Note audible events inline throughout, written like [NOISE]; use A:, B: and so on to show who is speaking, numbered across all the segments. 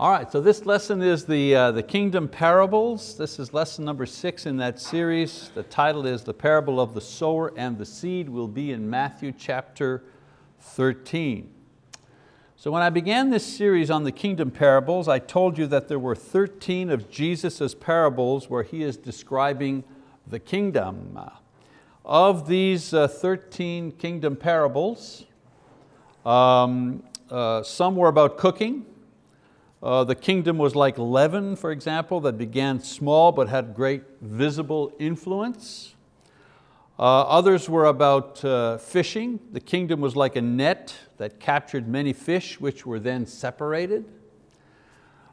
A: All right, so this lesson is the, uh, the Kingdom Parables. This is lesson number six in that series. The title is The Parable of the Sower and the Seed will be in Matthew chapter 13. So when I began this series on the Kingdom Parables, I told you that there were 13 of Jesus' parables where He is describing the kingdom. Of these uh, 13 kingdom parables, um, uh, some were about cooking, uh, the kingdom was like leaven, for example, that began small but had great visible influence. Uh, others were about uh, fishing. The kingdom was like a net that captured many fish which were then separated.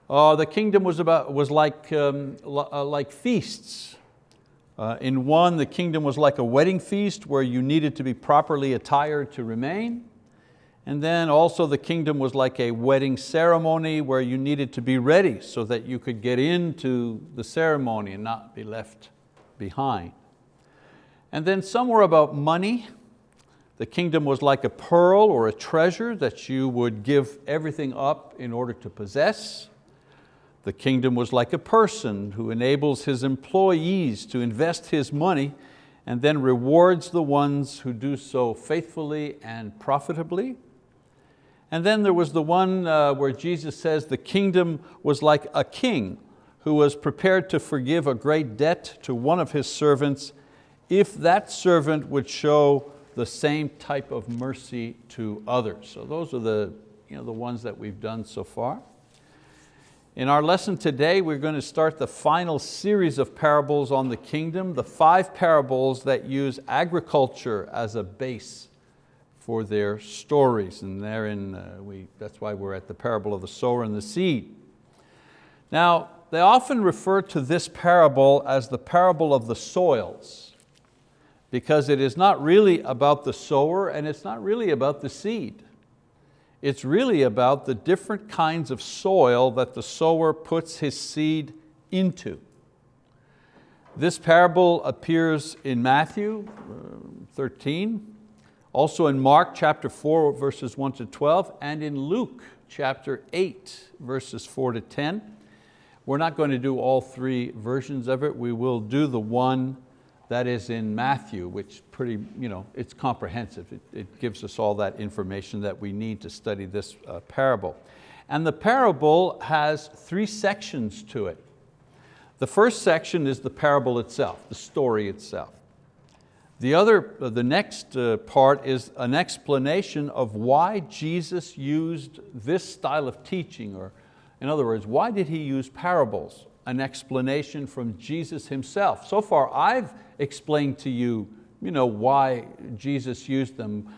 A: Uh, the kingdom was, about, was like, um, uh, like feasts. Uh, in one, the kingdom was like a wedding feast where you needed to be properly attired to remain. And then also the kingdom was like a wedding ceremony where you needed to be ready so that you could get into the ceremony and not be left behind. And then somewhere about money. The kingdom was like a pearl or a treasure that you would give everything up in order to possess. The kingdom was like a person who enables his employees to invest his money and then rewards the ones who do so faithfully and profitably. And then there was the one uh, where Jesus says the kingdom was like a king who was prepared to forgive a great debt to one of his servants if that servant would show the same type of mercy to others. So those are the, you know, the ones that we've done so far. In our lesson today, we're going to start the final series of parables on the kingdom, the five parables that use agriculture as a base for their stories. And therein, uh, we, that's why we're at the parable of the sower and the seed. Now, they often refer to this parable as the parable of the soils because it is not really about the sower and it's not really about the seed. It's really about the different kinds of soil that the sower puts his seed into. This parable appears in Matthew uh, 13, also in Mark chapter 4 verses 1 to 12 and in Luke chapter 8 verses 4 to 10. We're not going to do all three versions of it. We will do the one that is in Matthew, which pretty, you know, it's comprehensive. It, it gives us all that information that we need to study this uh, parable. And the parable has three sections to it. The first section is the parable itself, the story itself. The, other, uh, the next uh, part is an explanation of why Jesus used this style of teaching, or in other words, why did He use parables? An explanation from Jesus Himself. So far I've explained to you, you know, why Jesus used them.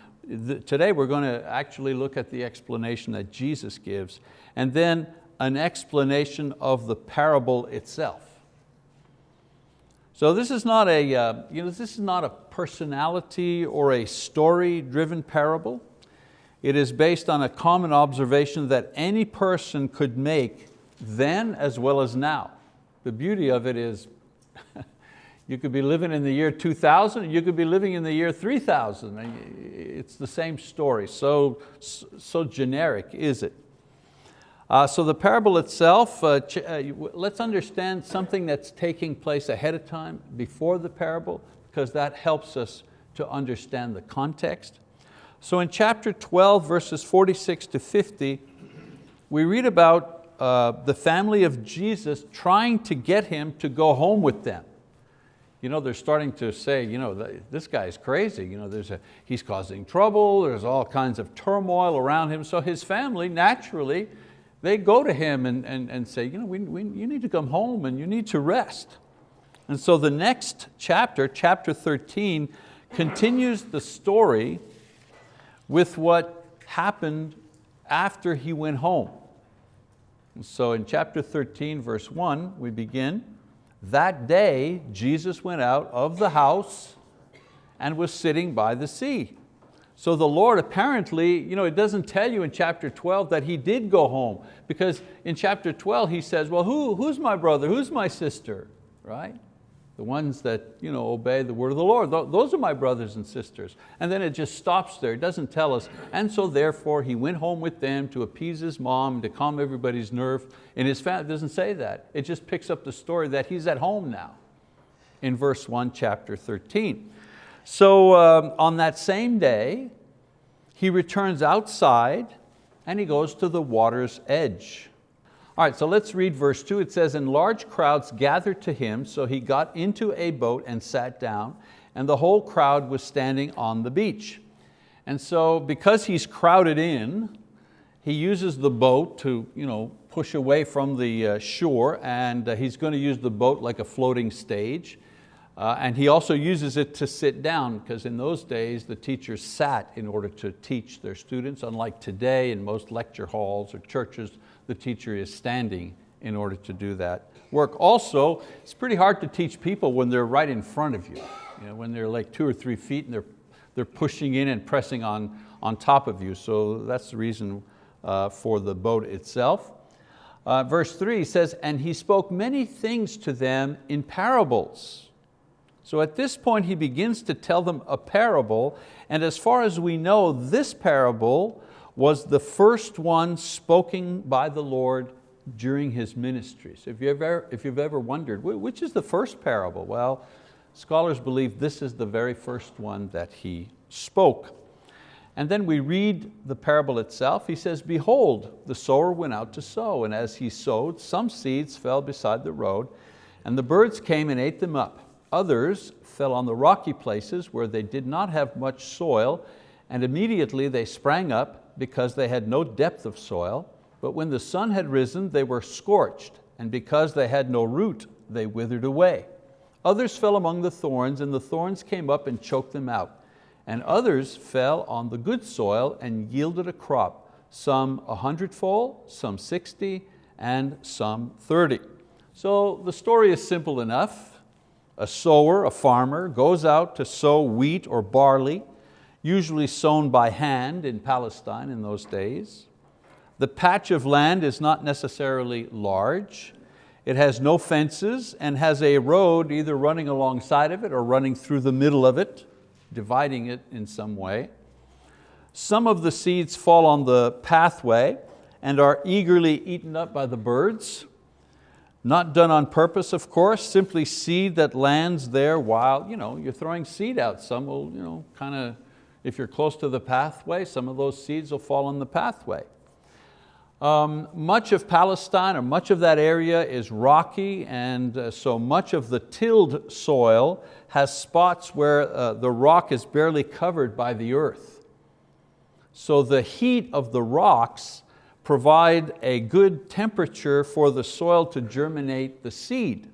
A: Today we're going to actually look at the explanation that Jesus gives, and then an explanation of the parable itself. So this is not a, uh, you know, this is not a personality or a story-driven parable. It is based on a common observation that any person could make then as well as now. The beauty of it is [LAUGHS] you could be living in the year 2000, you could be living in the year 3000. It's the same story, so, so generic is it. Uh, so the parable itself, uh, uh, let's understand something that's taking place ahead of time before the parable because that helps us to understand the context. So in chapter 12, verses 46 to 50, we read about uh, the family of Jesus trying to get him to go home with them. You know, they're starting to say, you know, this guy's crazy. You know, there's a, he's causing trouble, there's all kinds of turmoil around him. So his family naturally they go to him and, and, and say, you, know, we, we, you need to come home and you need to rest. And so the next chapter, chapter 13, continues the story with what happened after he went home. And so in chapter 13, verse one, we begin, that day Jesus went out of the house and was sitting by the sea. So the Lord apparently, you know, it doesn't tell you in chapter 12 that he did go home because in chapter 12 he says, well, who, who's my brother, who's my sister, right? the ones that you know, obey the word of the Lord. Those are my brothers and sisters. And then it just stops there, it doesn't tell us. And so therefore he went home with them to appease his mom, to calm everybody's nerve. In his family, doesn't say that. It just picks up the story that he's at home now in verse one, chapter 13. So um, on that same day, he returns outside and he goes to the water's edge. All right, so let's read verse two. It says, and large crowds gathered to him, so he got into a boat and sat down, and the whole crowd was standing on the beach. And so because he's crowded in, he uses the boat to you know, push away from the uh, shore, and uh, he's going to use the boat like a floating stage. Uh, and he also uses it to sit down because in those days the teachers sat in order to teach their students, unlike today in most lecture halls or churches, the teacher is standing in order to do that work. Also, it's pretty hard to teach people when they're right in front of you, you know, when they're like two or three feet and they're, they're pushing in and pressing on, on top of you. So that's the reason uh, for the boat itself. Uh, verse three says, and he spoke many things to them in parables. So at this point he begins to tell them a parable, and as far as we know, this parable was the first one spoken by the Lord during His ministry. So if you've ever, if you've ever wondered, which is the first parable? Well, scholars believe this is the very first one that He spoke. And then we read the parable itself. He says, behold, the sower went out to sow, and as he sowed, some seeds fell beside the road, and the birds came and ate them up. Others fell on the rocky places where they did not have much soil, and immediately they sprang up because they had no depth of soil, but when the sun had risen, they were scorched, and because they had no root, they withered away. Others fell among the thorns, and the thorns came up and choked them out. And others fell on the good soil and yielded a crop, some a hundredfold, some 60, and some 30. So the story is simple enough. A sower, a farmer, goes out to sow wheat or barley, usually sown by hand in Palestine in those days. The patch of land is not necessarily large. It has no fences and has a road either running alongside of it or running through the middle of it, dividing it in some way. Some of the seeds fall on the pathway and are eagerly eaten up by the birds. Not done on purpose, of course, simply seed that lands there while you know, you're throwing seed out. Some will you know, kind of if you're close to the pathway, some of those seeds will fall on the pathway. Um, much of Palestine, or much of that area is rocky, and uh, so much of the tilled soil has spots where uh, the rock is barely covered by the earth. So the heat of the rocks provide a good temperature for the soil to germinate the seed.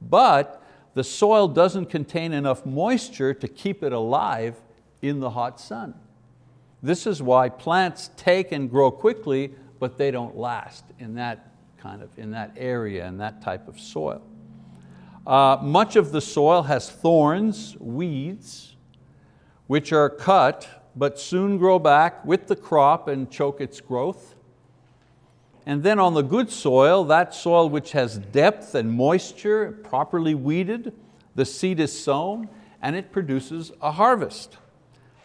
A: But the soil doesn't contain enough moisture to keep it alive in the hot sun. This is why plants take and grow quickly, but they don't last in that kind of, in that area, in that type of soil. Uh, much of the soil has thorns, weeds, which are cut but soon grow back with the crop and choke its growth. And then on the good soil, that soil which has depth and moisture, properly weeded, the seed is sown and it produces a harvest.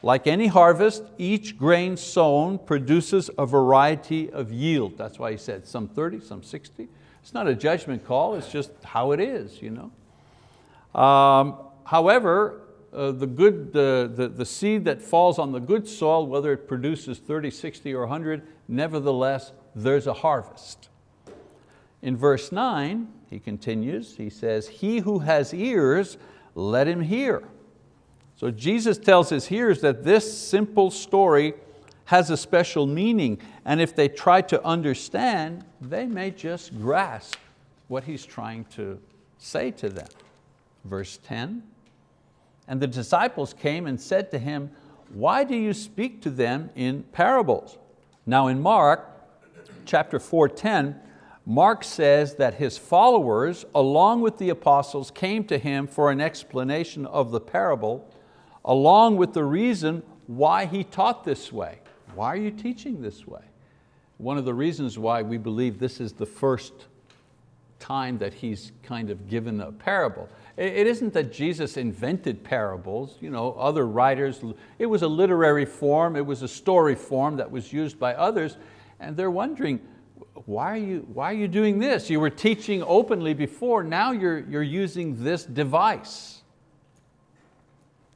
A: Like any harvest, each grain sown produces a variety of yield. That's why he said some 30, some 60. It's not a judgment call, it's just how it is. You know? Um, however, uh, the, good, the, the, the seed that falls on the good soil, whether it produces 30, 60, or 100, nevertheless, there's a harvest. In verse nine, he continues, he says, he who has ears, let him hear. So Jesus tells his hearers that this simple story has a special meaning, and if they try to understand, they may just grasp what he's trying to say to them. Verse 10, and the disciples came and said to him, why do you speak to them in parables? Now in Mark chapter 4.10, Mark says that his followers, along with the apostles, came to him for an explanation of the parable along with the reason why he taught this way. Why are you teaching this way? One of the reasons why we believe this is the first time that he's kind of given a parable. It isn't that Jesus invented parables, you know, other writers, it was a literary form, it was a story form that was used by others, and they're wondering, why are you, why are you doing this? You were teaching openly before, now you're, you're using this device.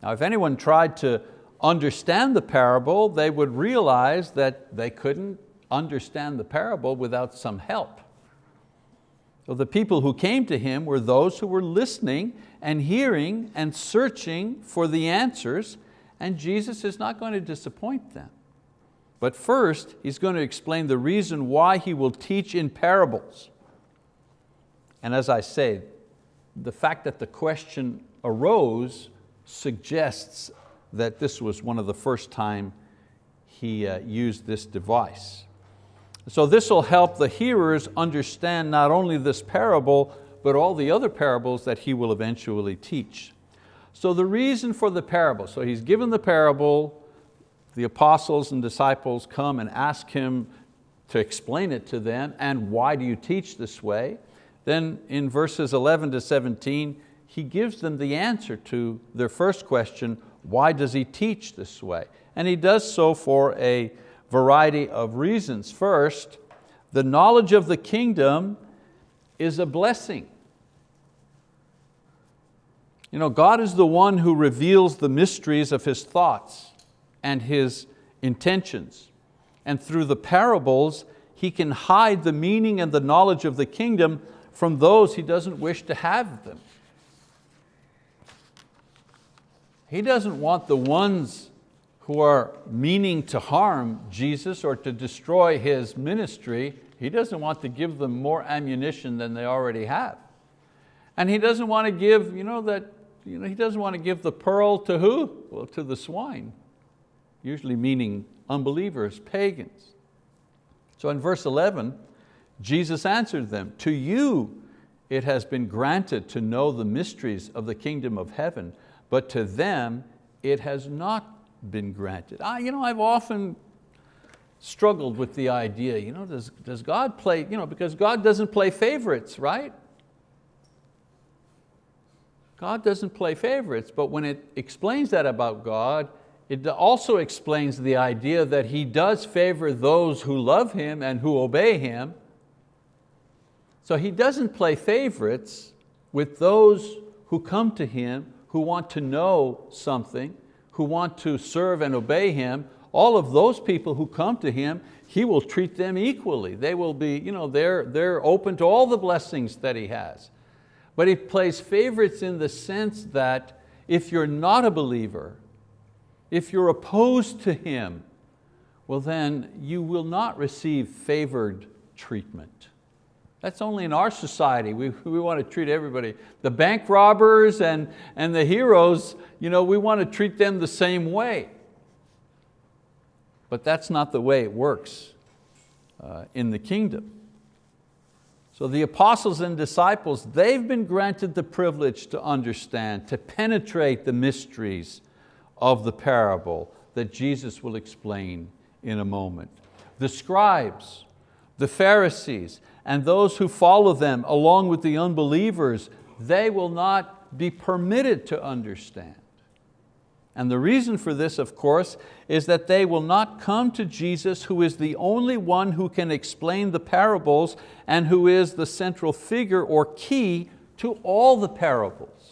A: Now if anyone tried to understand the parable, they would realize that they couldn't understand the parable without some help. So the people who came to him were those who were listening and hearing and searching for the answers, and Jesus is not going to disappoint them. But first, He's going to explain the reason why He will teach in parables. And as I say, the fact that the question arose suggests that this was one of the first time He uh, used this device. So this will help the hearers understand not only this parable, but all the other parables that he will eventually teach. So the reason for the parable, so he's given the parable, the apostles and disciples come and ask him to explain it to them, and why do you teach this way? Then in verses 11 to 17, he gives them the answer to their first question, why does he teach this way? And he does so for a variety of reasons. First, the knowledge of the kingdom is a blessing. You know, God is the one who reveals the mysteries of His thoughts and His intentions. And through the parables, He can hide the meaning and the knowledge of the kingdom from those He doesn't wish to have them. He doesn't want the ones who are meaning to harm Jesus or to destroy His ministry, He doesn't want to give them more ammunition than they already have. And He doesn't want to give, you know, that, you know, He doesn't want to give the pearl to who? Well, to the swine, usually meaning unbelievers, pagans. So in verse 11, Jesus answered them, to you it has been granted to know the mysteries of the kingdom of heaven, but to them it has not been granted. I, you know, I've often struggled with the idea, you know, does, does God play, you know, because God doesn't play favorites, right? God doesn't play favorites, but when it explains that about God, it also explains the idea that He does favor those who love Him and who obey Him. So He doesn't play favorites with those who come to Him, who want to know something, who want to serve and obey Him, all of those people who come to Him, He will treat them equally. They will be, you know, they're, they're open to all the blessings that He has. But He plays favorites in the sense that if you're not a believer, if you're opposed to Him, well then you will not receive favored treatment. That's only in our society. We, we want to treat everybody. The bank robbers and, and the heroes, you know, we want to treat them the same way. But that's not the way it works uh, in the kingdom. So the apostles and disciples, they've been granted the privilege to understand, to penetrate the mysteries of the parable that Jesus will explain in a moment. The scribes, the Pharisees, and those who follow them along with the unbelievers, they will not be permitted to understand. And the reason for this, of course, is that they will not come to Jesus who is the only one who can explain the parables and who is the central figure or key to all the parables.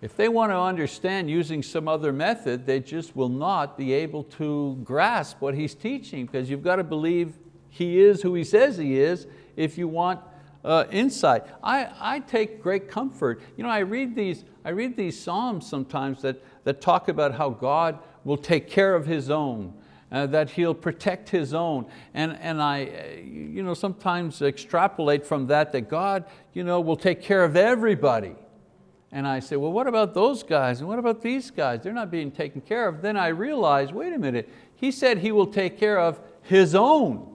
A: If they want to understand using some other method, they just will not be able to grasp what he's teaching because you've got to believe he is who He says He is if you want uh, insight. I, I take great comfort. You know, I read these, I read these Psalms sometimes that, that talk about how God will take care of His own, uh, that He'll protect His own. And, and I uh, you know, sometimes extrapolate from that that God you know, will take care of everybody. And I say, well, what about those guys? And what about these guys? They're not being taken care of. Then I realize, wait a minute, He said He will take care of His own.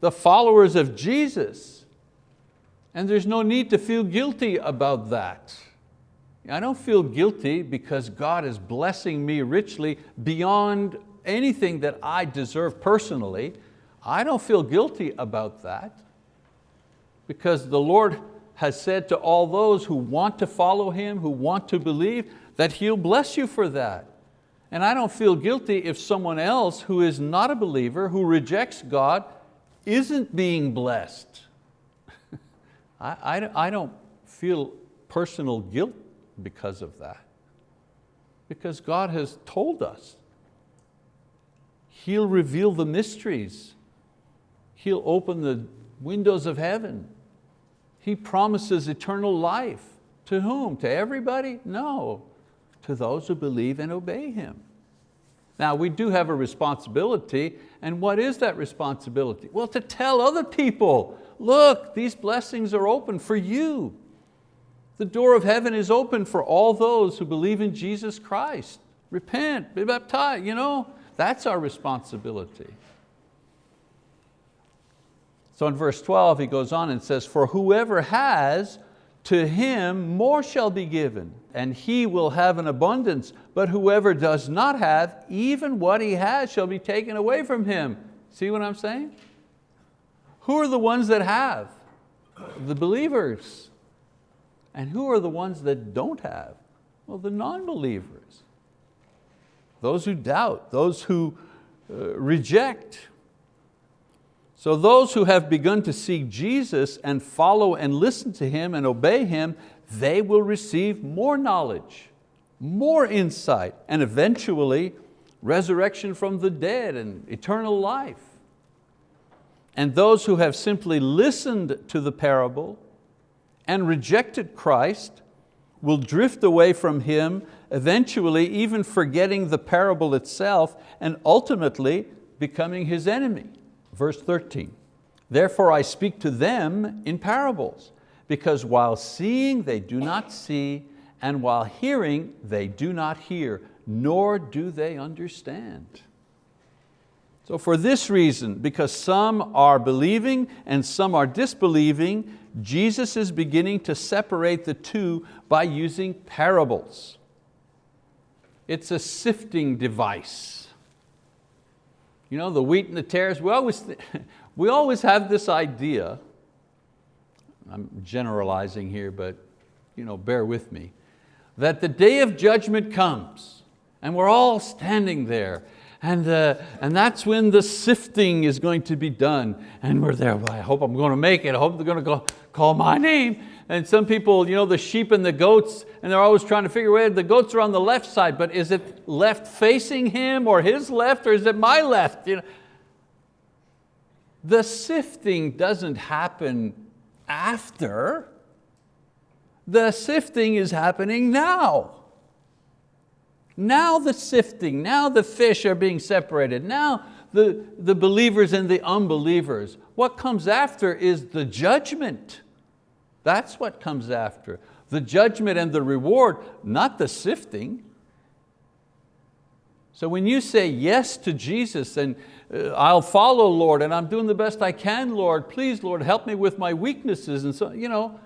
A: the followers of Jesus. And there's no need to feel guilty about that. I don't feel guilty because God is blessing me richly beyond anything that I deserve personally. I don't feel guilty about that because the Lord has said to all those who want to follow Him, who want to believe, that He'll bless you for that. And I don't feel guilty if someone else who is not a believer, who rejects God, isn't being blessed. [LAUGHS] I, I, I don't feel personal guilt because of that. Because God has told us. He'll reveal the mysteries. He'll open the windows of heaven. He promises eternal life. To whom? To everybody? No, to those who believe and obey Him. Now we do have a responsibility, and what is that responsibility? Well, to tell other people, look, these blessings are open for you. The door of heaven is open for all those who believe in Jesus Christ. Repent, be baptized, you know, that's our responsibility. So in verse 12 he goes on and says, for whoever has, to him more shall be given, and he will have an abundance. But whoever does not have, even what he has shall be taken away from him. See what I'm saying? Who are the ones that have? The believers. And who are the ones that don't have? Well, the non-believers. Those who doubt, those who uh, reject. So those who have begun to seek Jesus and follow and listen to Him and obey Him, they will receive more knowledge, more insight, and eventually resurrection from the dead and eternal life. And those who have simply listened to the parable and rejected Christ will drift away from Him, eventually even forgetting the parable itself and ultimately becoming His enemy. Verse 13, therefore I speak to them in parables, because while seeing they do not see, and while hearing they do not hear, nor do they understand. So for this reason, because some are believing and some are disbelieving, Jesus is beginning to separate the two by using parables. It's a sifting device. You know, the wheat and the tares, we always, [LAUGHS] we always have this idea, I'm generalizing here, but you know, bear with me, that the day of judgment comes and we're all standing there and, uh, and that's when the sifting is going to be done. And we're there, well, I hope I'm going to make it. I hope they're going to go, call my name. And some people, you know, the sheep and the goats, and they're always trying to figure out, the goats are on the left side, but is it left facing him or his left or is it my left? You know, the sifting doesn't happen after. The sifting is happening now. Now the sifting, now the fish are being separated. Now the, the believers and the unbelievers. What comes after is the judgment. That's what comes after. The judgment and the reward, not the sifting. So when you say yes to Jesus and uh, I'll follow Lord and I'm doing the best I can Lord, please Lord help me with my weaknesses and so, you know,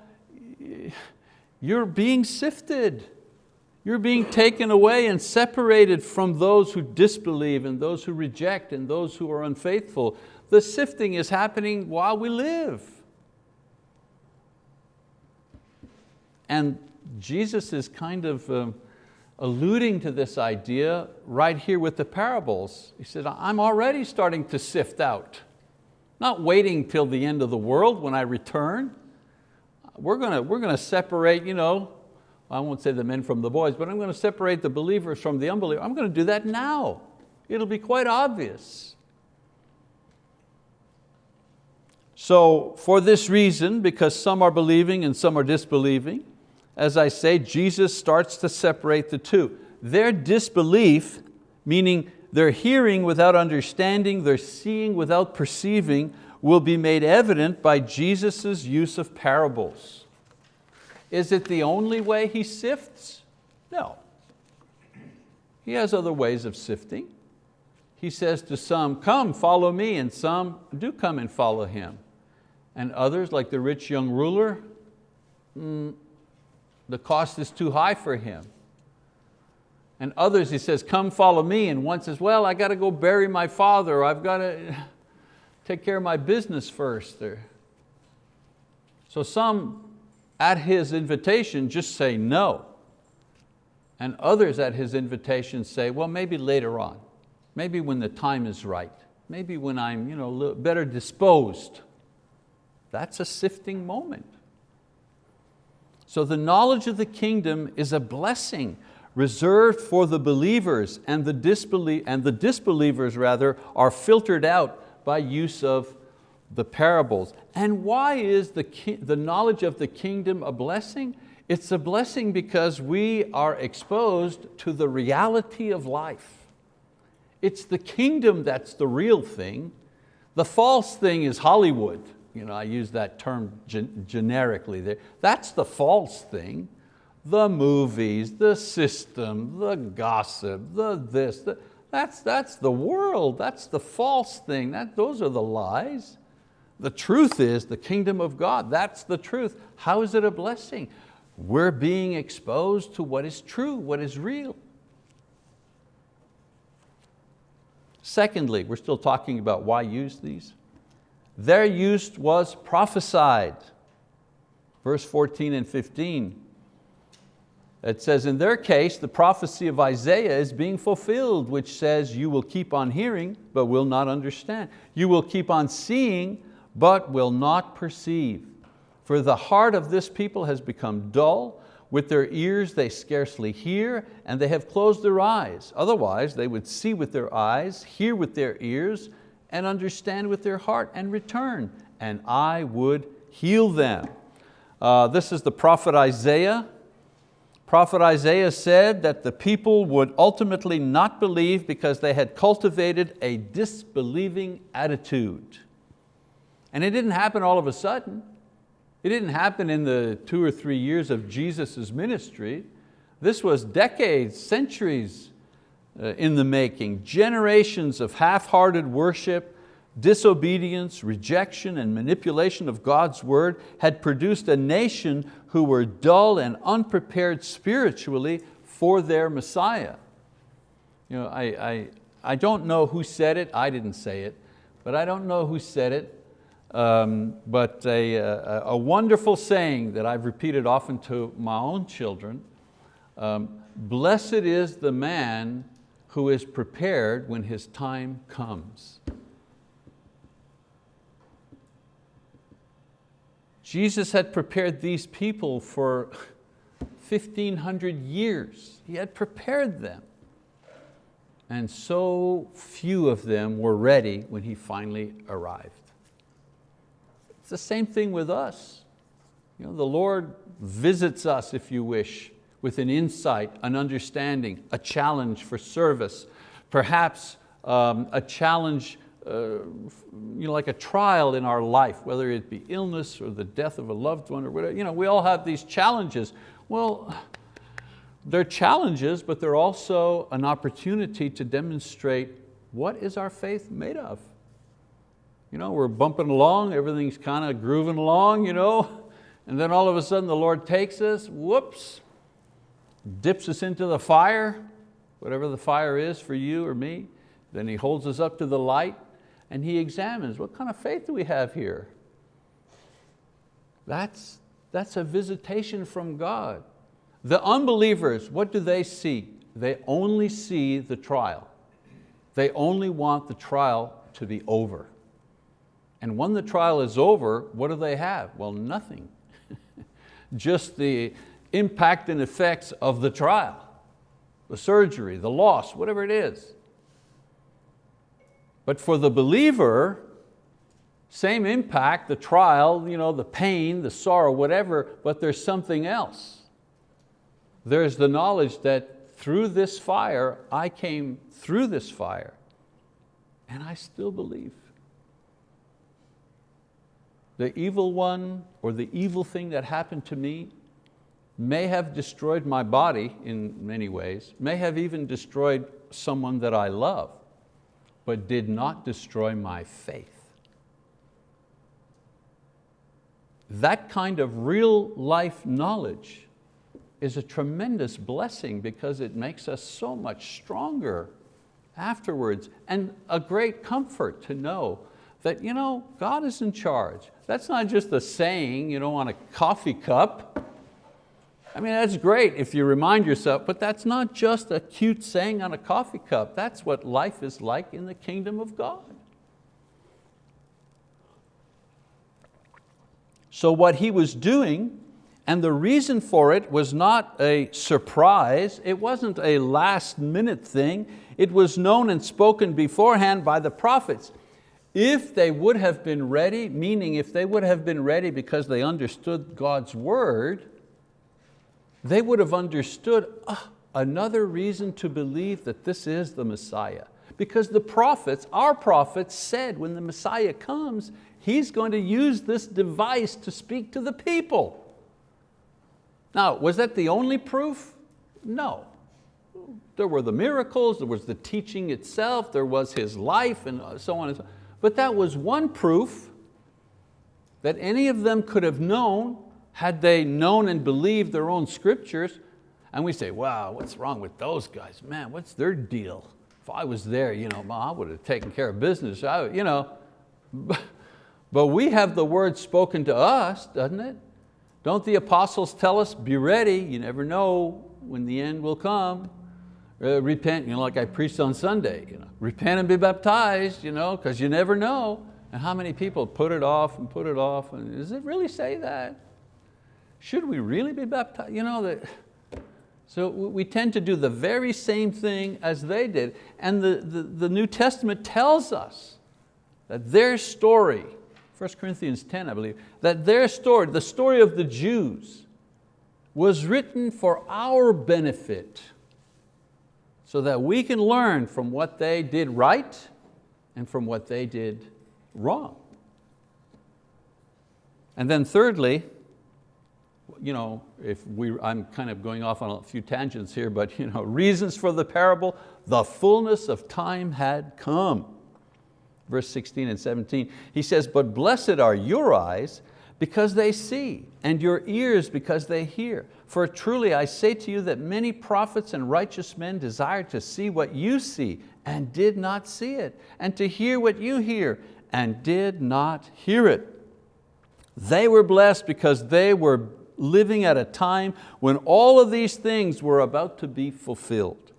A: you're being sifted. You're being taken away and separated from those who disbelieve and those who reject and those who are unfaithful. The sifting is happening while we live. And Jesus is kind of um, alluding to this idea right here with the parables. He said, I'm already starting to sift out. Not waiting till the end of the world when I return. We're going to, we're going to separate, you know, I won't say the men from the boys, but I'm going to separate the believers from the unbelievers. I'm going to do that now. It'll be quite obvious. So for this reason, because some are believing and some are disbelieving, as I say, Jesus starts to separate the two. Their disbelief, meaning their hearing without understanding, their seeing without perceiving, will be made evident by Jesus' use of parables. Is it the only way He sifts? No. He has other ways of sifting. He says to some, come, follow me, and some do come and follow Him. And others, like the rich young ruler, mm, the cost is too high for him. And others, he says, come follow me. And one says, well, I got to go bury my father. I've got to [LAUGHS] take care of my business first. So some at his invitation just say no. And others at his invitation say, well, maybe later on, maybe when the time is right, maybe when I'm you know, better disposed. That's a sifting moment. So the knowledge of the kingdom is a blessing reserved for the believers and the, disbelie and the disbelievers rather are filtered out by use of the parables. And why is the, the knowledge of the kingdom a blessing? It's a blessing because we are exposed to the reality of life. It's the kingdom that's the real thing. The false thing is Hollywood. You know, I use that term gen generically there. That's the false thing. The movies, the system, the gossip, the this, the, that's, that's the world, that's the false thing, that, those are the lies. The truth is the kingdom of God, that's the truth. How is it a blessing? We're being exposed to what is true, what is real. Secondly, we're still talking about why use these. Their use was prophesied. Verse 14 and 15. It says, in their case, the prophecy of Isaiah is being fulfilled, which says, you will keep on hearing, but will not understand. You will keep on seeing, but will not perceive. For the heart of this people has become dull, with their ears they scarcely hear, and they have closed their eyes. Otherwise they would see with their eyes, hear with their ears, and understand with their heart, and return, and I would heal them. Uh, this is the prophet Isaiah, Prophet Isaiah said that the people would ultimately not believe because they had cultivated a disbelieving attitude. And it didn't happen all of a sudden. It didn't happen in the two or three years of Jesus' ministry. This was decades, centuries uh, in the making, generations of half-hearted worship, disobedience, rejection, and manipulation of God's word had produced a nation who were dull and unprepared spiritually for their Messiah. You know, I, I, I don't know who said it, I didn't say it, but I don't know who said it, um, but a, a, a, wonderful saying that I've repeated often to my own children, um, blessed is the man who is prepared when his time comes. Jesus had prepared these people for 1,500 years. He had prepared them. And so few of them were ready when He finally arrived. It's the same thing with us. You know, the Lord visits us, if you wish, with an insight, an understanding, a challenge for service, perhaps um, a challenge uh, you know, like a trial in our life, whether it be illness or the death of a loved one or whatever. You know, we all have these challenges. Well, they're challenges, but they're also an opportunity to demonstrate what is our faith made of. You know, we're bumping along, everything's kind of grooving along, you know, and then all of a sudden the Lord takes us, whoops, dips us into the fire, whatever the fire is for you or me, then He holds us up to the light and he examines, what kind of faith do we have here? That's, that's a visitation from God. The unbelievers, what do they see? They only see the trial. They only want the trial to be over. And when the trial is over, what do they have? Well, nothing. [LAUGHS] Just the impact and effects of the trial, the surgery, the loss, whatever it is. But for the believer, same impact, the trial, you know, the pain, the sorrow, whatever, but there's something else. There's the knowledge that through this fire, I came through this fire, and I still believe. The evil one or the evil thing that happened to me may have destroyed my body in many ways, may have even destroyed someone that I love but did not destroy my faith. That kind of real life knowledge is a tremendous blessing because it makes us so much stronger afterwards and a great comfort to know that you know, God is in charge. That's not just a saying you know, on a coffee cup. I mean, that's great if you remind yourself, but that's not just a cute saying on a coffee cup. That's what life is like in the kingdom of God. So what he was doing, and the reason for it was not a surprise, it wasn't a last minute thing, it was known and spoken beforehand by the prophets. If they would have been ready, meaning if they would have been ready because they understood God's word, they would have understood ah, another reason to believe that this is the Messiah. Because the prophets, our prophets said when the Messiah comes, He's going to use this device to speak to the people. Now, was that the only proof? No. There were the miracles, there was the teaching itself, there was His life and so on and so on. But that was one proof that any of them could have known had they known and believed their own scriptures, and we say, wow, what's wrong with those guys? Man, what's their deal? If I was there, you know, I would have taken care of business. I, you know. [LAUGHS] But we have the word spoken to us, doesn't it? Don't the apostles tell us, be ready, you never know when the end will come. Uh, repent, you know, like I preached on Sunday, you know, repent and be baptized, you know, because you never know. And how many people put it off and put it off, and does it really say that? Should we really be baptized? You know, that, so we tend to do the very same thing as they did. And the, the, the New Testament tells us that their story, 1 Corinthians 10, I believe, that their story, the story of the Jews, was written for our benefit so that we can learn from what they did right and from what they did wrong. And then thirdly, you know, if we, I'm kind of going off on a few tangents here, but you know, reasons for the parable, the fullness of time had come. Verse 16 and 17, he says, but blessed are your eyes because they see, and your ears because they hear. For truly I say to you that many prophets and righteous men desired to see what you see and did not see it, and to hear what you hear and did not hear it. They were blessed because they were living at a time when all of these things were about to be fulfilled.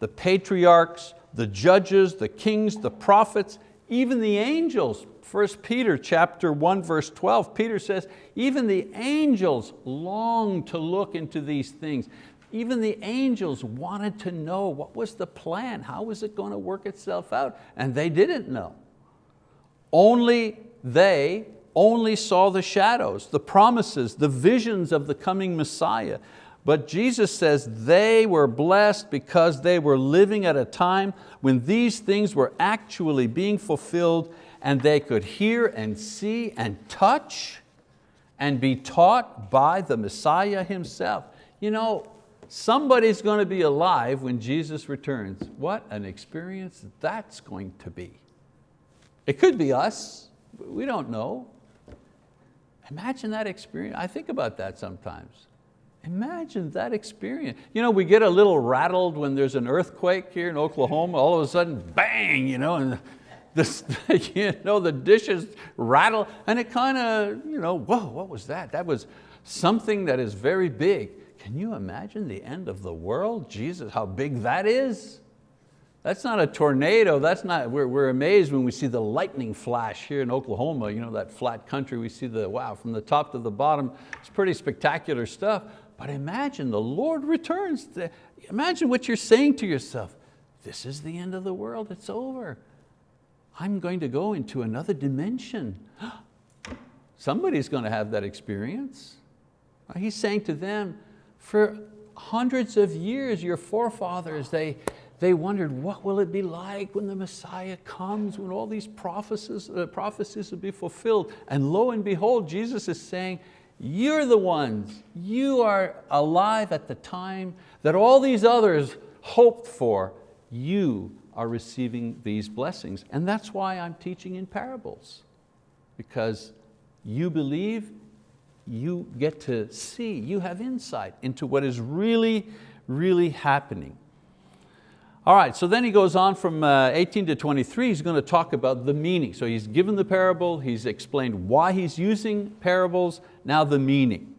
A: The patriarchs, the judges, the kings, the prophets, even the angels, 1 Peter chapter 1 verse 12, Peter says, even the angels long to look into these things. Even the angels wanted to know what was the plan, how was it going to work itself out, and they didn't know. Only they only saw the shadows, the promises, the visions of the coming Messiah. But Jesus says they were blessed because they were living at a time when these things were actually being fulfilled and they could hear and see and touch and be taught by the Messiah himself. You know, somebody's going to be alive when Jesus returns. What an experience that's going to be. It could be us, we don't know. Imagine that experience. I think about that sometimes. Imagine that experience. You know, we get a little rattled when there's an earthquake here in Oklahoma, all of a sudden, bang, you know, and this, [LAUGHS] you know, the dishes rattle, and it kind of, you know, whoa, what was that? That was something that is very big. Can you imagine the end of the world? Jesus, how big that is? That's not a tornado, that's not, we're, we're amazed when we see the lightning flash here in Oklahoma, you know, that flat country, we see the, wow, from the top to the bottom, it's pretty spectacular stuff. But imagine the Lord returns. Imagine what you're saying to yourself. This is the end of the world, it's over. I'm going to go into another dimension. [GASPS] Somebody's going to have that experience. He's saying to them, for hundreds of years, your forefathers, they, they wondered, what will it be like when the Messiah comes, when all these prophecies, uh, prophecies will be fulfilled? And lo and behold, Jesus is saying, you're the ones, you are alive at the time that all these others hoped for. You are receiving these blessings. And that's why I'm teaching in parables. Because you believe, you get to see, you have insight into what is really, really happening. All right, so then he goes on from uh, 18 to 23, he's going to talk about the meaning. So he's given the parable, he's explained why he's using parables, now the meaning.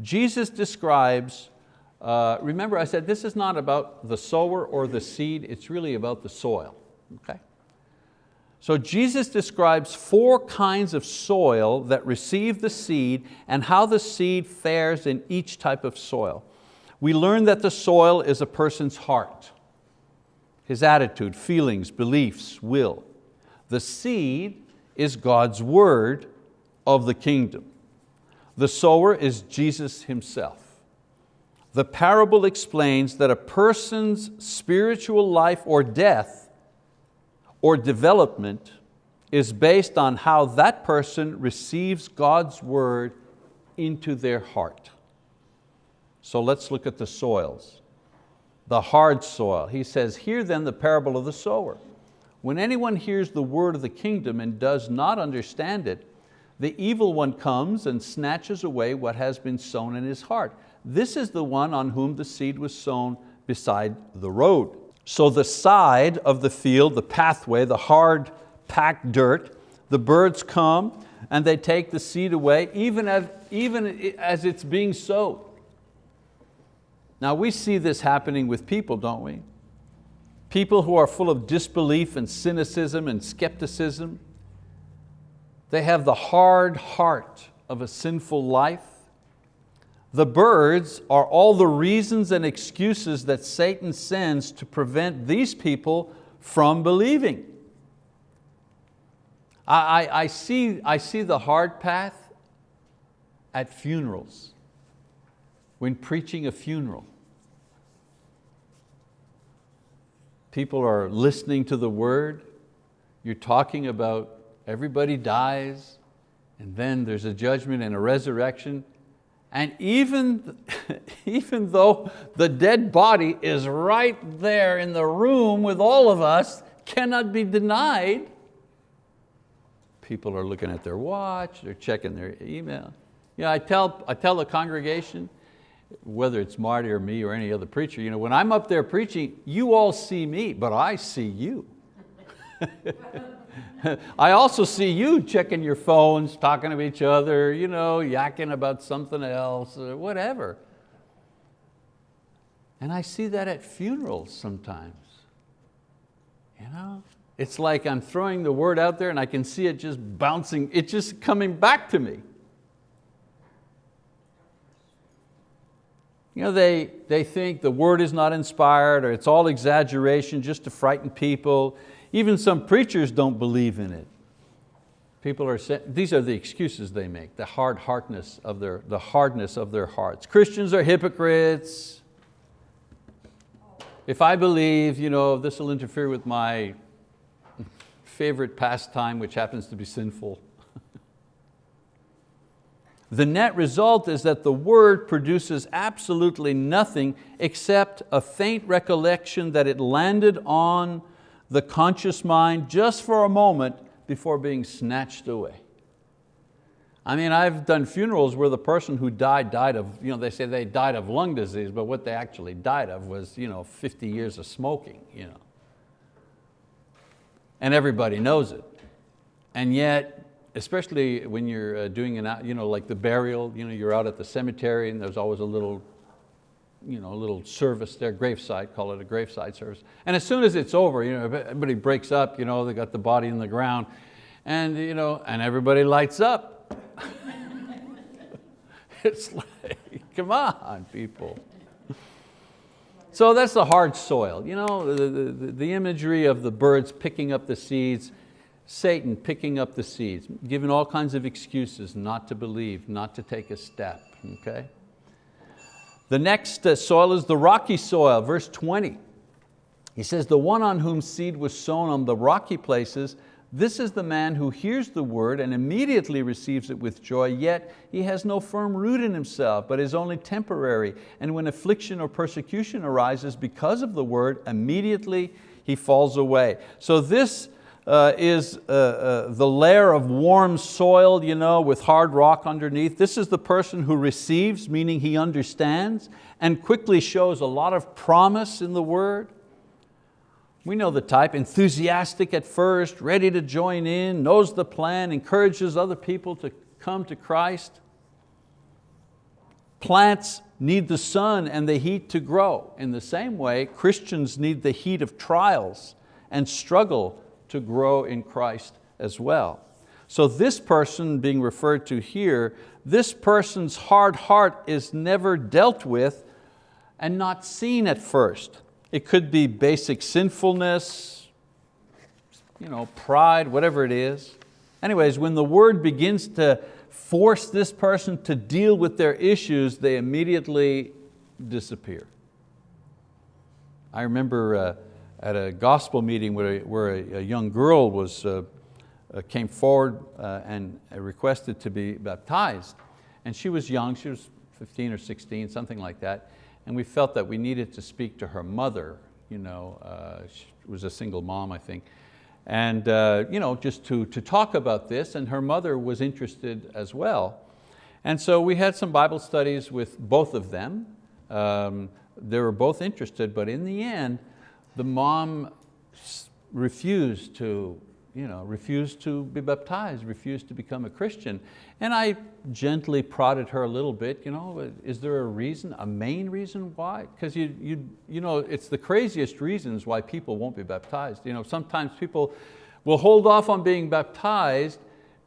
A: Jesus describes, uh, remember I said this is not about the sower or the seed, it's really about the soil, okay? So Jesus describes four kinds of soil that receive the seed and how the seed fares in each type of soil. We learn that the soil is a person's heart, his attitude, feelings, beliefs, will. The seed is God's word of the kingdom. The sower is Jesus himself. The parable explains that a person's spiritual life or death or development is based on how that person receives God's word into their heart. So let's look at the soils. The hard soil. He says, hear then the parable of the sower. When anyone hears the word of the kingdom and does not understand it, the evil one comes and snatches away what has been sown in his heart. This is the one on whom the seed was sown beside the road. So the side of the field, the pathway, the hard packed dirt, the birds come and they take the seed away even as, even as it's being sowed. Now we see this happening with people, don't we? People who are full of disbelief and cynicism and skepticism. They have the hard heart of a sinful life. The birds are all the reasons and excuses that Satan sends to prevent these people from believing. I, I, I, see, I see the hard path at funerals, when preaching a funeral. People are listening to the word, you're talking about everybody dies, and then there's a judgment and a resurrection, and even, [LAUGHS] even though the dead body is right there in the room with all of us, cannot be denied, people are looking at their watch, they're checking their email. You know, I, tell, I tell the congregation, whether it's Marty or me or any other preacher, you know, when I'm up there preaching, you all see me, but I see you. [LAUGHS] [LAUGHS] I also see you checking your phones, talking to each other, you know, yakking about something else, or whatever. And I see that at funerals sometimes. You know? It's like I'm throwing the word out there and I can see it just bouncing, it's just coming back to me. You know, they, they think the word is not inspired or it's all exaggeration just to frighten people. Even some preachers don't believe in it. People are saying, these are the excuses they make, the hard hardness of their, the hardness of their hearts. Christians are hypocrites. If I believe you know, this will interfere with my favorite pastime, which happens to be sinful. [LAUGHS] the net result is that the word produces absolutely nothing except a faint recollection that it landed on the conscious mind just for a moment before being snatched away. I mean, I've done funerals where the person who died, died of, you know, they say they died of lung disease, but what they actually died of was you know, 50 years of smoking. You know. And everybody knows it. And yet, especially when you're uh, doing an, you know, like the burial, you know, you're out at the cemetery and there's always a little you know, a little service there, graveside, call it a graveside service. And as soon as it's over, you know, everybody breaks up, you know, they got the body in the ground, and, you know, and everybody lights up. [LAUGHS] it's like, come on, people. So that's the hard soil. You know, the, the, the imagery of the birds picking up the seeds, Satan picking up the seeds, giving all kinds of excuses not to believe, not to take a step, okay? The next uh, soil is the rocky soil, verse 20. He says, the one on whom seed was sown on the rocky places, this is the man who hears the word and immediately receives it with joy, yet he has no firm root in himself, but is only temporary. And when affliction or persecution arises because of the word, immediately he falls away. So this uh, is uh, uh, the layer of warm soil you know, with hard rock underneath. This is the person who receives, meaning he understands, and quickly shows a lot of promise in the word. We know the type, enthusiastic at first, ready to join in, knows the plan, encourages other people to come to Christ. Plants need the sun and the heat to grow. In the same way, Christians need the heat of trials and struggle to grow in Christ as well. So this person being referred to here, this person's hard heart is never dealt with and not seen at first. It could be basic sinfulness, you know, pride, whatever it is. Anyways, when the word begins to force this person to deal with their issues, they immediately disappear. I remember uh, at a gospel meeting where, where a, a young girl was, uh, uh, came forward uh, and requested to be baptized. And she was young, she was 15 or 16, something like that and we felt that we needed to speak to her mother. You know, uh, she was a single mom, I think. And you know, just to, to talk about this, and her mother was interested as well. And so we had some Bible studies with both of them. Um, they were both interested, but in the end, the mom refused to you know, refused to be baptized, refused to become a Christian. And I gently prodded her a little bit, you know, is there a reason, a main reason why? Because you, you, you know, it's the craziest reasons why people won't be baptized. You know, sometimes people will hold off on being baptized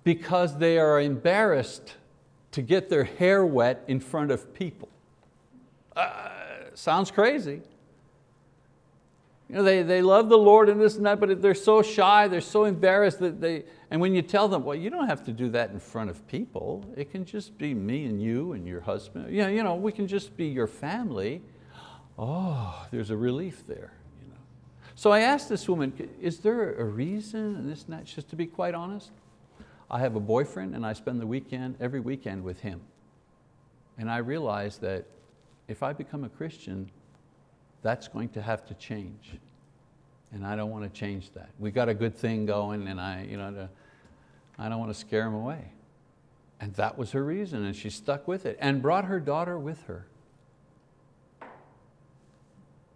A: because they are embarrassed to get their hair wet in front of people. Uh, sounds crazy. You know, they, they love the Lord and this and that, but they're so shy, they're so embarrassed that they, and when you tell them, well, you don't have to do that in front of people. It can just be me and you and your husband. You know, you know we can just be your family. Oh, there's a relief there. You know. So I asked this woman, is there a reason and this and that? Just to be quite honest, I have a boyfriend and I spend the weekend, every weekend with him. And I realized that if I become a Christian, that's going to have to change. And I don't want to change that. We got a good thing going and I, you know, I don't want to scare him away. And that was her reason and she stuck with it and brought her daughter with her.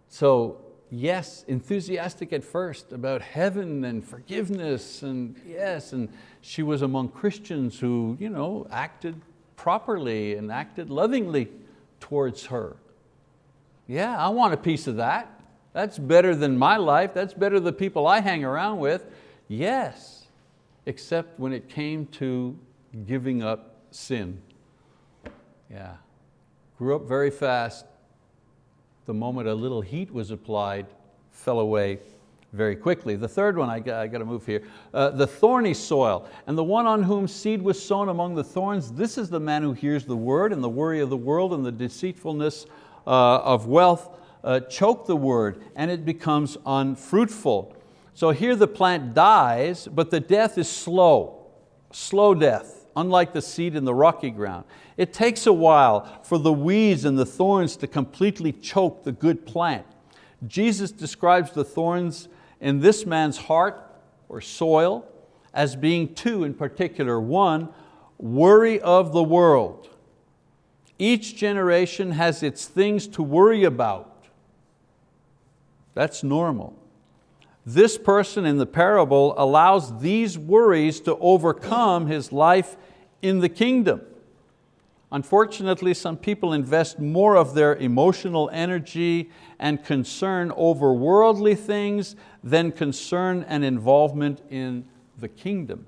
A: So yes, enthusiastic at first about heaven and forgiveness and yes, and she was among Christians who you know, acted properly and acted lovingly towards her. Yeah, I want a piece of that. That's better than my life. That's better than the people I hang around with. Yes, except when it came to giving up sin. Yeah, grew up very fast. The moment a little heat was applied, fell away very quickly. The third one, I got, I got to move here, uh, the thorny soil, and the one on whom seed was sown among the thorns, this is the man who hears the word and the worry of the world and the deceitfulness of wealth uh, choke the word and it becomes unfruitful. So here the plant dies, but the death is slow, slow death, unlike the seed in the rocky ground. It takes a while for the weeds and the thorns to completely choke the good plant. Jesus describes the thorns in this man's heart or soil as being two in particular. One, worry of the world. Each generation has its things to worry about. That's normal. This person in the parable allows these worries to overcome his life in the kingdom. Unfortunately, some people invest more of their emotional energy and concern over worldly things than concern and involvement in the kingdom.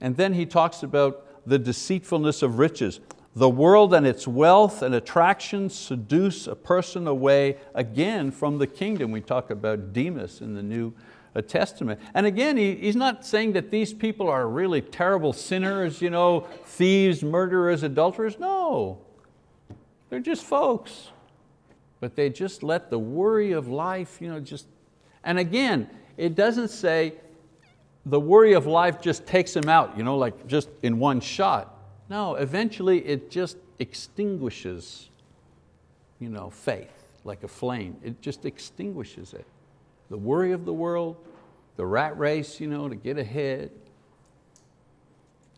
A: And then he talks about the deceitfulness of riches. The world and its wealth and attractions seduce a person away again from the kingdom. We talk about Demas in the New Testament. And again, he, he's not saying that these people are really terrible sinners, you know, thieves, murderers, adulterers. No, they're just folks. But they just let the worry of life, you know, just, and again, it doesn't say the worry of life just takes them out, you know, like just in one shot. No, eventually it just extinguishes you know, faith like a flame. It just extinguishes it. The worry of the world, the rat race you know, to get ahead.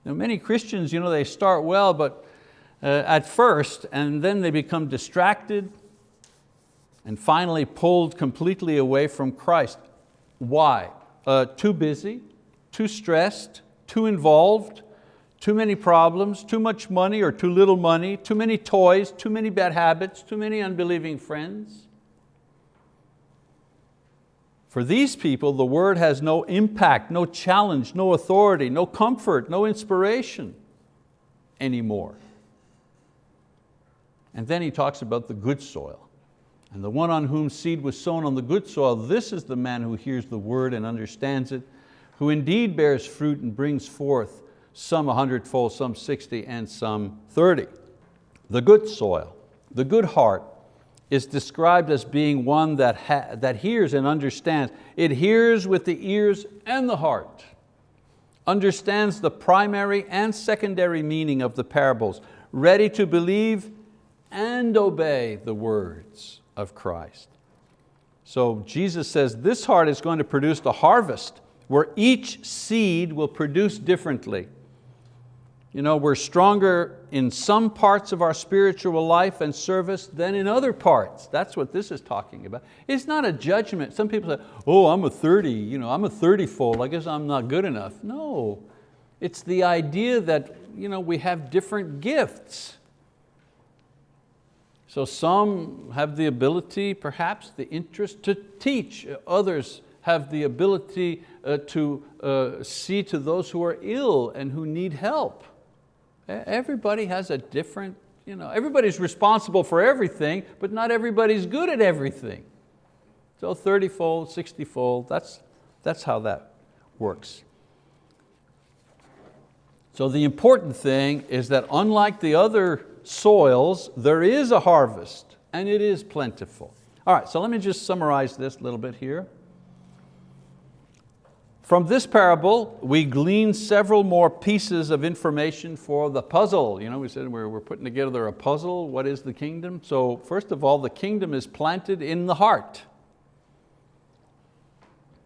A: Now many Christians, you know, they start well, but uh, at first, and then they become distracted, and finally pulled completely away from Christ. Why? Uh, too busy, too stressed, too involved, too many problems, too much money or too little money, too many toys, too many bad habits, too many unbelieving friends. For these people, the word has no impact, no challenge, no authority, no comfort, no inspiration anymore. And then he talks about the good soil. And the one on whom seed was sown on the good soil, this is the man who hears the word and understands it, who indeed bears fruit and brings forth some a hundredfold, some 60, and some 30. The good soil, the good heart, is described as being one that, that hears and understands. It hears with the ears and the heart, understands the primary and secondary meaning of the parables, ready to believe and obey the words of Christ. So Jesus says this heart is going to produce the harvest where each seed will produce differently. You know, we're stronger in some parts of our spiritual life and service than in other parts. That's what this is talking about. It's not a judgment. Some people say, oh, I'm a 30, you know, I'm a 30 fold, I guess I'm not good enough. No, it's the idea that you know, we have different gifts. So some have the ability, perhaps the interest to teach. Others have the ability uh, to uh, see to those who are ill and who need help. Everybody has a different, you know, everybody's responsible for everything, but not everybody's good at everything. So 30-fold, 60-fold, that's, that's how that works. So the important thing is that unlike the other soils, there is a harvest and it is plentiful. All right, so let me just summarize this a little bit here. From this parable, we glean several more pieces of information for the puzzle. You know, we said we're, we're putting together a puzzle. What is the kingdom? So first of all, the kingdom is planted in the heart.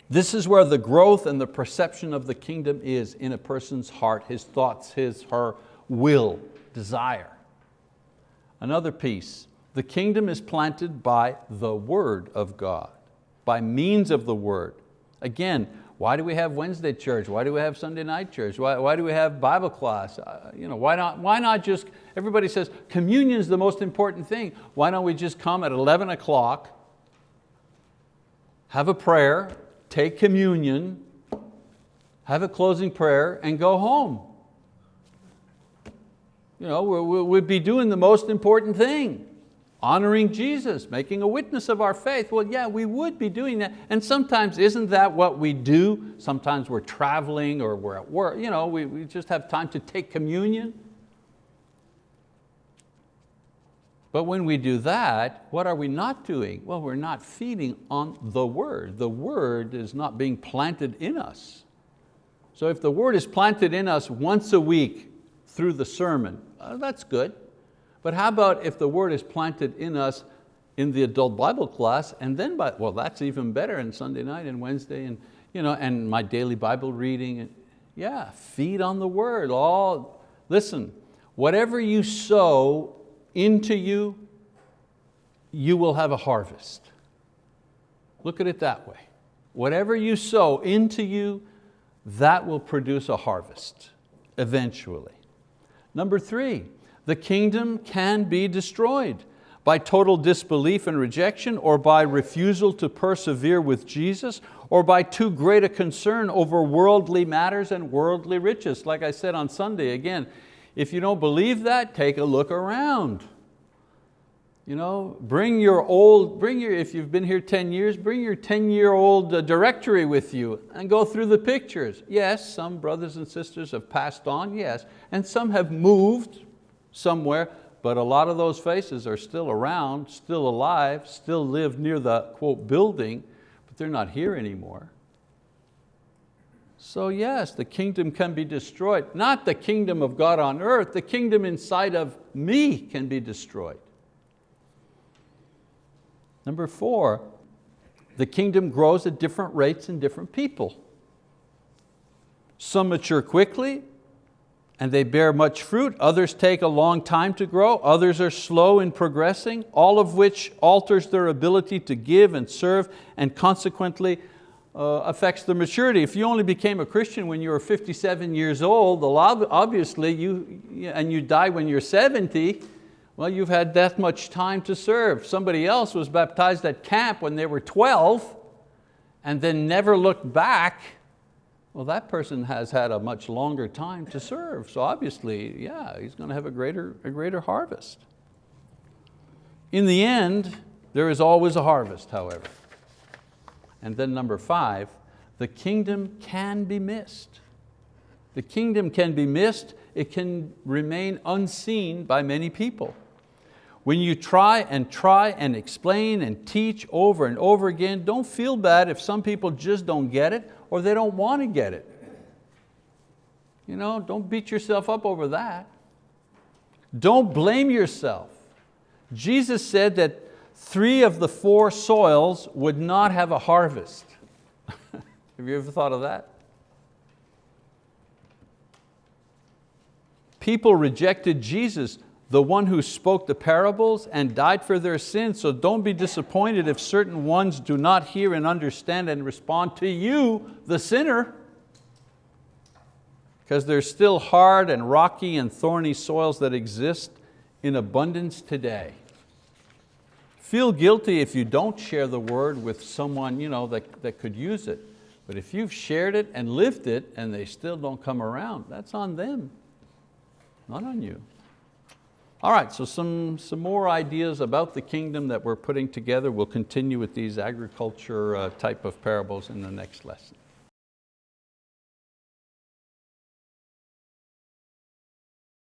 A: This is where the growth and the perception of the kingdom is in a person's heart, his thoughts, his, her will, desire. Another piece, the kingdom is planted by the word of God, by means of the word. Again, why do we have Wednesday church? Why do we have Sunday night church? Why, why do we have Bible class? Uh, you know, why, not, why not just, everybody says communion is the most important thing. Why don't we just come at 11 o'clock, have a prayer, take communion, have a closing prayer and go home? you know, we'd be doing the most important thing, honoring Jesus, making a witness of our faith. Well, yeah, we would be doing that. And sometimes isn't that what we do? Sometimes we're traveling or we're at work. You know, we, we just have time to take communion. But when we do that, what are we not doing? Well, we're not feeding on the word. The word is not being planted in us. So if the word is planted in us once a week through the sermon, uh, that's good. But how about if the word is planted in us in the adult Bible class and then, by, well, that's even better in Sunday night and Wednesday and, you know, and my daily Bible reading. And, yeah, feed on the word. All, listen, whatever you sow into you, you will have a harvest. Look at it that way. Whatever you sow into you, that will produce a harvest eventually. Number three, the kingdom can be destroyed by total disbelief and rejection or by refusal to persevere with Jesus or by too great a concern over worldly matters and worldly riches. Like I said on Sunday, again, if you don't believe that, take a look around. You know, bring your old, bring your, if you've been here 10 years, bring your 10 year old uh, directory with you and go through the pictures. Yes, some brothers and sisters have passed on, yes, and some have moved somewhere, but a lot of those faces are still around, still alive, still live near the quote building, but they're not here anymore. So yes, the kingdom can be destroyed. Not the kingdom of God on earth, the kingdom inside of me can be destroyed. Number four, the kingdom grows at different rates in different people. Some mature quickly and they bear much fruit. Others take a long time to grow. Others are slow in progressing, all of which alters their ability to give and serve and consequently uh, affects their maturity. If you only became a Christian when you were 57 years old, obviously, you, and you die when you're 70, well, you've had that much time to serve. Somebody else was baptized at camp when they were 12 and then never looked back. Well, that person has had a much longer time to serve. So obviously, yeah, he's going to have a greater, a greater harvest. In the end, there is always a harvest, however. And then number five, the kingdom can be missed. The kingdom can be missed, it can remain unseen by many people. When you try and try and explain and teach over and over again, don't feel bad if some people just don't get it or they don't want to get it. You know, don't beat yourself up over that. Don't blame yourself. Jesus said that three of the four soils would not have a harvest. [LAUGHS] have you ever thought of that? People rejected Jesus, the one who spoke the parables and died for their sins, so don't be disappointed if certain ones do not hear and understand and respond to you, the sinner, because there's still hard and rocky and thorny soils that exist in abundance today. Feel guilty if you don't share the word with someone you know, that, that could use it. But if you've shared it and lived it and they still don't come around, that's on them, not on you. All right, so some, some more ideas about the kingdom that we're putting together. We'll continue with these agriculture uh, type of parables in the next lesson.